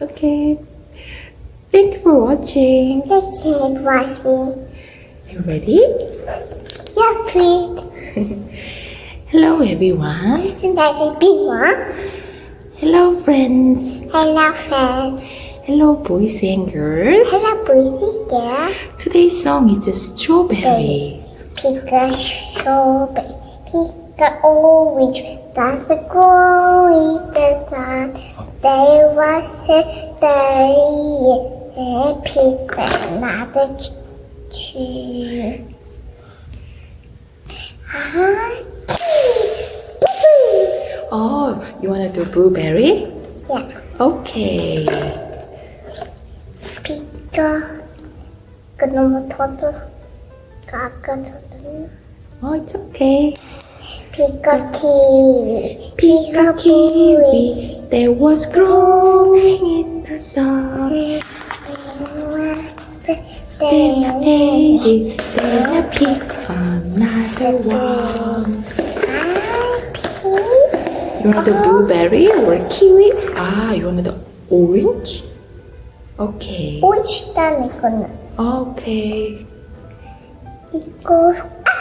Okay. Thank you for watching. Thank you for watching. Are you ready? Yes, please. Hello everyone. And then big one. Hello friends. Hello, friends. Hello boys and girls. Hello, boys there. Today's song is a Strawberry. Pick a strawberry. Pick a orange. That's a grow in the sun. There was a day. And pick another tree. Ah, Oh, you wanna do blueberry? Yeah. Okay. 피가 그 너무 터져 아까 터졌나? Oh, it's okay. Pika kiwi, pika kiwi, there was growing in the sun. Then I ate it, then I picked another one. You want the blueberry or kiwi? Ah, you want the orange? Okay. Orange, then it's gonna. Okay. 이거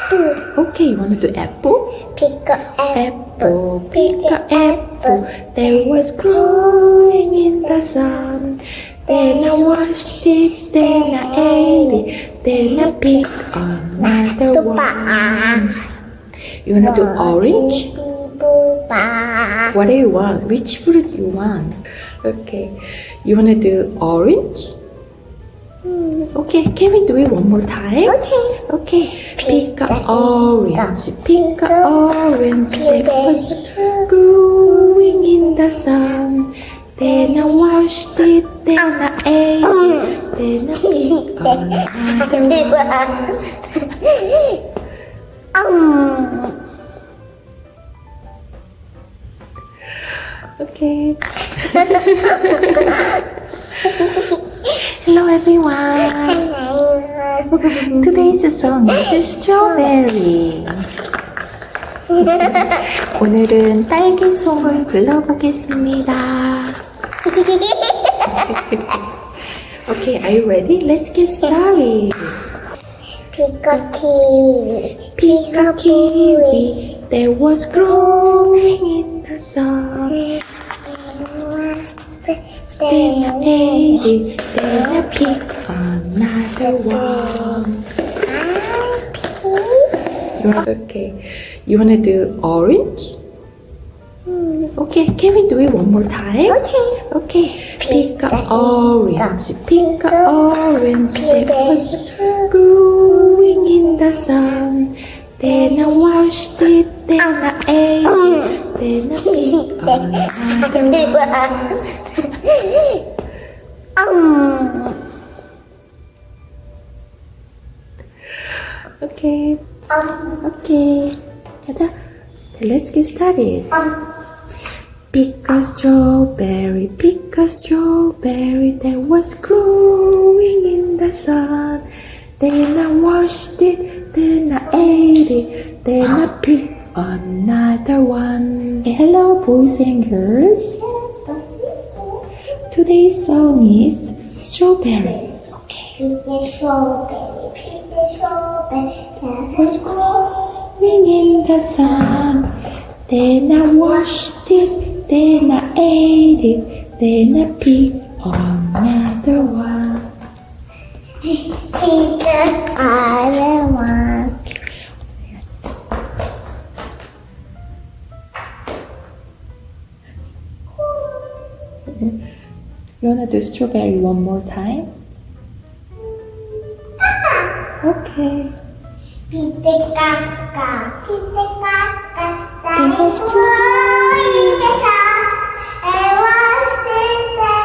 apple. Okay, you want to do apple? Pick a apple. Apple, pick a apple. There was growing in the sun. Then I watched it, then I ate it, then I picked another one. You wanna do orange? What do you want? Which fruit you want? Okay, you wanna do orange? Hmm. Okay, can we do it one more time? Okay. Okay. Pick a orange, pick a orange that was growing in the sun. Then I washed it, then I ate it, then I picked another one. Um. Okay. Hello everyone. Today's song is Strawberry. 오늘은 딸기송을 불러보겠습니다. Okay, are you ready? Let's get started. 피가 키위 Pick a kiwi that was growing in the sun. Then I ate it, picked another one. Okay, you wanna do orange? Okay, can we do it one more time? Okay. Okay, pick a orange, pick a orange that was growing in the sun. Then I washed it, then I ate it, then I picked another one. 음 Okay. Okay. Let's get started. Pick a strawberry, pick a strawberry that was growing in the sun. Then I washed it, then I ate it, then I picked another one. Hey, hello, boys and girls. Today's song is Strawberry. Okay. Strawberry was growing in the sun. Then I washed it, then I ate it, then I picked another one. Pick another one. You wanna do strawberry one more time? Okay. Pite kakka, pite kakka, pite kakka, pite kakka, pite kakka,